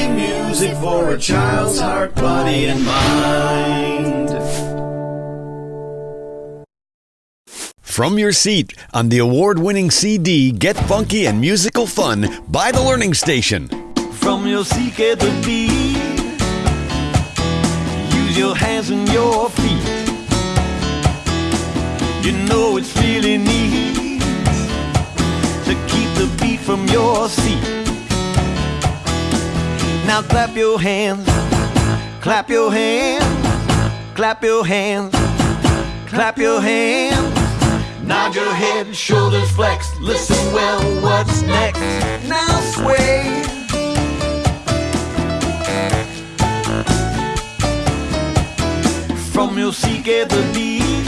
funky music for a child's heart, body, and mind. From your seat on the award winning CD Get Funky and Musical Fun by The Learning Station. From your seat, get the beat. Use your hands and your feet. You know it's really neat to keep the beat from your seat. Now clap your hands, clap your hands, clap your hands, clap your hands. Nod your head, shoulders flexed. Listen well, what's next? Now sway. From your seat, get the beat.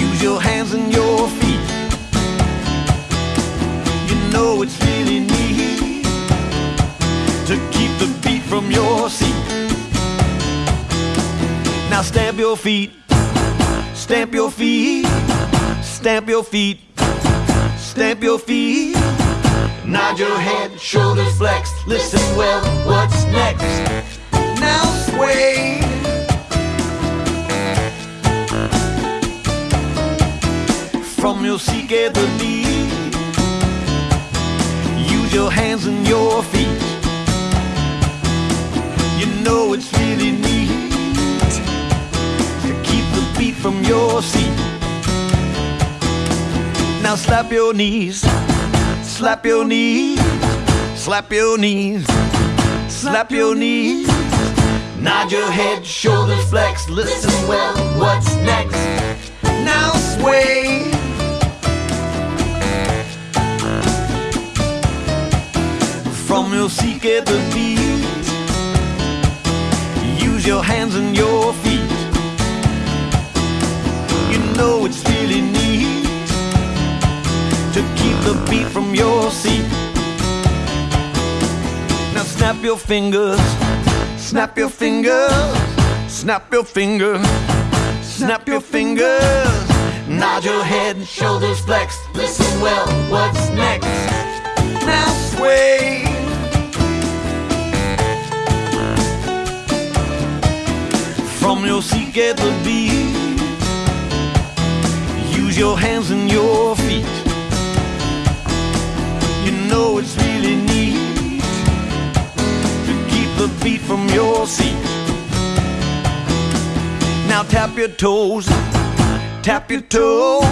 Use your hands and your feet. You know it's really to keep the beat from your seat. Now stamp your feet. Stamp your feet, stamp your feet, stamp your feet. Nod your head, shoulders flexed. Listen well, what's next? Now sway. From your seat, get the lead. Use your hands and your feet. Now slap your knees, slap your knees, slap your knees, slap your knees. Nod your head, shoulders flex, Listen well, what's next? Now sway. From your seat, get the beat. Use your hands and your the beat from your seat. Now snap your fingers, snap your fingers, snap your fingers, snap your fingers. Nod your head, and shoulders flex. Listen well, what's next? Now sway. From your seat, get the beat. Use your hands and your feet. Beat from your seat. Now tap your toes, tap your toes,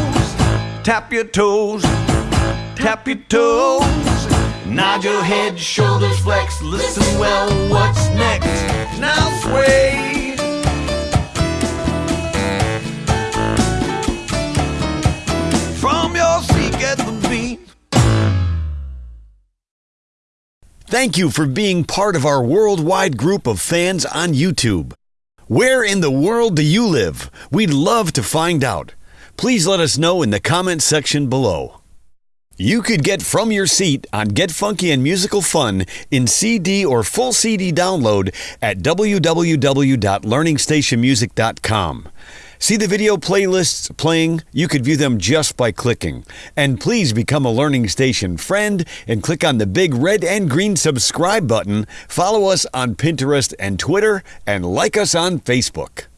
tap your toes, tap your toes. Nod your head, shoulders flex, Listen well, what's next? Now sway. Thank you for being part of our worldwide group of fans on YouTube. Where in the world do you live? We'd love to find out. Please let us know in the comment section below. You could get From Your Seat on Get Funky and Musical Fun in CD or full CD download at www.learningstationmusic.com. See the video playlists playing? You could view them just by clicking. And please become a Learning Station friend and click on the big red and green subscribe button. Follow us on Pinterest and Twitter and like us on Facebook.